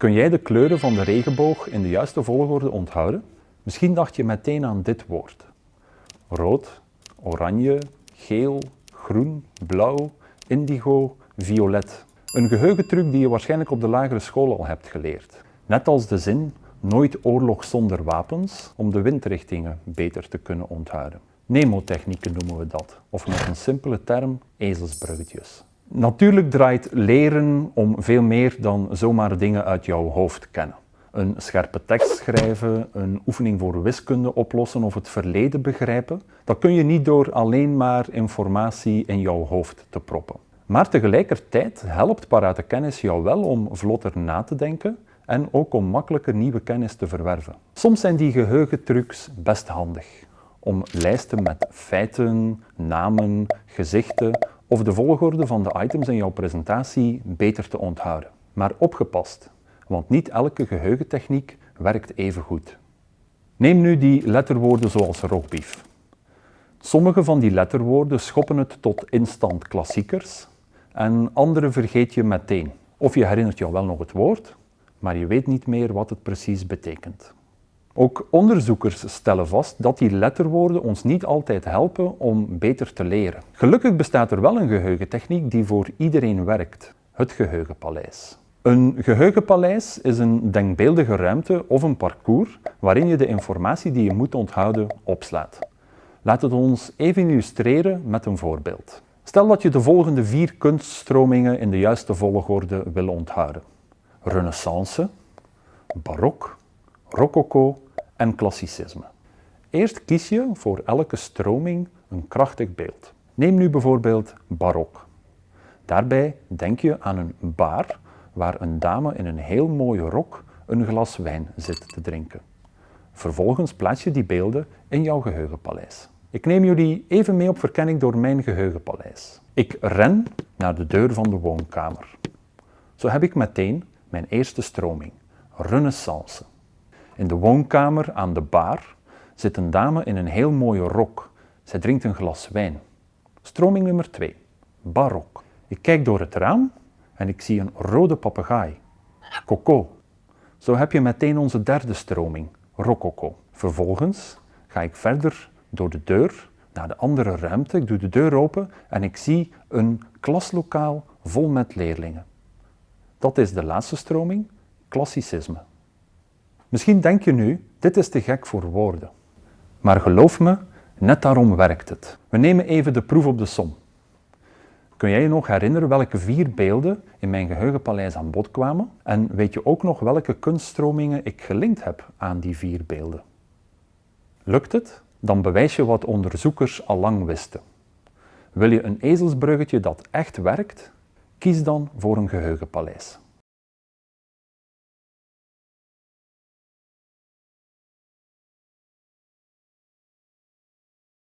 Kun jij de kleuren van de regenboog in de juiste volgorde onthouden? Misschien dacht je meteen aan dit woord. Rood, oranje, geel, groen, blauw, indigo, violet. Een geheugentruc die je waarschijnlijk op de lagere school al hebt geleerd. Net als de zin nooit oorlog zonder wapens om de windrichtingen beter te kunnen onthouden. Nemotechnieken noemen we dat, of met een simpele term ezelsbruggetjes. Natuurlijk draait leren om veel meer dan zomaar dingen uit jouw hoofd kennen. Een scherpe tekst schrijven, een oefening voor wiskunde oplossen of het verleden begrijpen, dat kun je niet door alleen maar informatie in jouw hoofd te proppen. Maar tegelijkertijd helpt parate kennis jou wel om vlotter na te denken en ook om makkelijker nieuwe kennis te verwerven. Soms zijn die geheugentrucs best handig om lijsten met feiten, namen, gezichten of de volgorde van de items in jouw presentatie beter te onthouden. Maar opgepast, want niet elke geheugentechniek werkt even goed. Neem nu die letterwoorden zoals rockbeef. Sommige van die letterwoorden schoppen het tot instant klassiekers en andere vergeet je meteen. Of je herinnert jou wel nog het woord, maar je weet niet meer wat het precies betekent. Ook onderzoekers stellen vast dat die letterwoorden ons niet altijd helpen om beter te leren. Gelukkig bestaat er wel een geheugentechniek die voor iedereen werkt, het geheugenpaleis. Een geheugenpaleis is een denkbeeldige ruimte of een parcours waarin je de informatie die je moet onthouden opslaat. Laat het ons even illustreren met een voorbeeld. Stel dat je de volgende vier kunststromingen in de juiste volgorde wil onthouden. Renaissance, barok, rococo en klassicisme. Eerst kies je voor elke stroming een krachtig beeld. Neem nu bijvoorbeeld barok. Daarbij denk je aan een bar waar een dame in een heel mooie rok een glas wijn zit te drinken. Vervolgens plaats je die beelden in jouw geheugenpaleis. Ik neem jullie even mee op verkenning door mijn geheugenpaleis. Ik ren naar de deur van de woonkamer. Zo heb ik meteen mijn eerste stroming, Renaissance. In de woonkamer aan de bar zit een dame in een heel mooie rok. Zij drinkt een glas wijn. Stroming nummer 2, barok. Ik kijk door het raam en ik zie een rode papegaai. Coco. Zo heb je meteen onze derde stroming, rococo. Vervolgens ga ik verder door de deur naar de andere ruimte. Ik doe de deur open en ik zie een klaslokaal vol met leerlingen. Dat is de laatste stroming, klassicisme. Misschien denk je nu, dit is te gek voor woorden. Maar geloof me, net daarom werkt het. We nemen even de proef op de som. Kun jij je nog herinneren welke vier beelden in mijn geheugenpaleis aan bod kwamen? En weet je ook nog welke kunststromingen ik gelinkt heb aan die vier beelden? Lukt het? Dan bewijs je wat onderzoekers al lang wisten. Wil je een ezelsbruggetje dat echt werkt? Kies dan voor een geheugenpaleis.